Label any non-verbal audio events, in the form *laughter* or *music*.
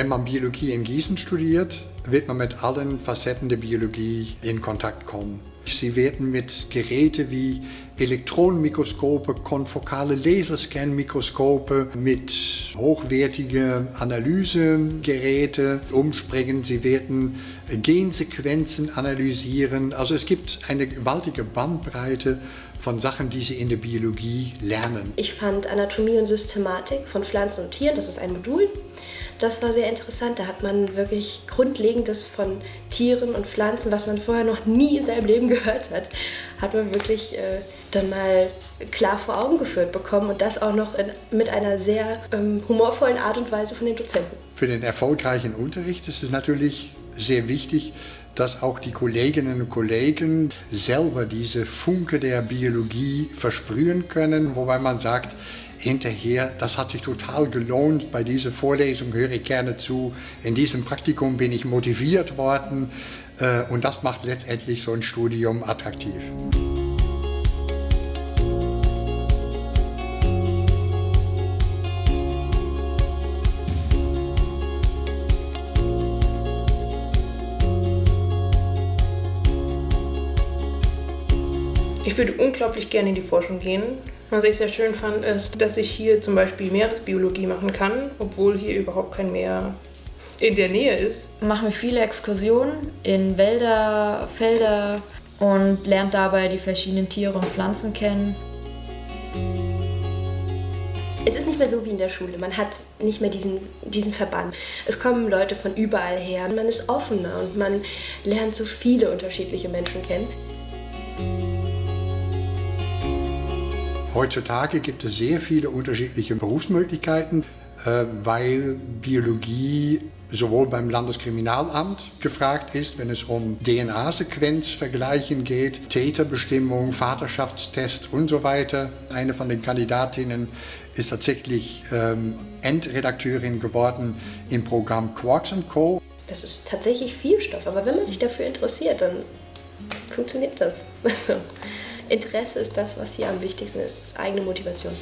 Wenn man Biologie in Gießen studiert, wird man mit allen Facetten der Biologie in Kontakt kommen. Sie werden mit Geräten wie Elektronenmikroskope, konfokale Laserscan-Mikroskope, mit hochwertigen Analysegeräten umspringen. Sie werden Gensequenzen analysieren. Also es gibt eine gewaltige Bandbreite von Sachen, die Sie in der Biologie lernen. Ich fand Anatomie und Systematik von Pflanzen und Tieren, das ist ein Modul, das war sehr interessant. Da hat man wirklich Grundlegendes von Tieren und Pflanzen, was man vorher noch nie in seinem Leben *laughs* gehört hat, hat man wirklich äh, dann mal klar vor Augen geführt bekommen und das auch noch in, mit einer sehr ähm, humorvollen Art und Weise von den Dozenten. Für den erfolgreichen Unterricht ist es natürlich sehr wichtig, dass auch die Kolleginnen und Kollegen selber diese Funke der Biologie versprühen können, wobei man sagt, hinterher, das hat sich total gelohnt, bei dieser Vorlesung höre ich gerne zu, in diesem Praktikum bin ich motiviert worden äh, und das macht letztendlich so ein Studium attraktiv. Ich würde unglaublich gerne in die Forschung gehen. Was ich sehr schön fand, ist, dass ich hier zum Beispiel Meeresbiologie machen kann, obwohl hier überhaupt kein Meer in der Nähe ist. Machen wir viele Exkursionen in Wälder, Felder und lernt dabei die verschiedenen Tiere und Pflanzen kennen. Es ist nicht mehr so wie in der Schule. Man hat nicht mehr diesen, diesen Verband. Es kommen Leute von überall her. Man ist offener und man lernt so viele unterschiedliche Menschen kennen. Heutzutage gibt es sehr viele unterschiedliche Berufsmöglichkeiten, äh, weil Biologie sowohl beim Landeskriminalamt gefragt ist, wenn es um DNA-Sequenzvergleichen geht, Täterbestimmung, Vaterschaftstest und so weiter. Eine von den Kandidatinnen ist tatsächlich ähm, Endredakteurin geworden im Programm Quarks Co. Das ist tatsächlich viel Stoff, aber wenn man sich dafür interessiert, dann funktioniert das. *laughs* Interesse ist das, was hier am wichtigsten ist, eigene Motivation.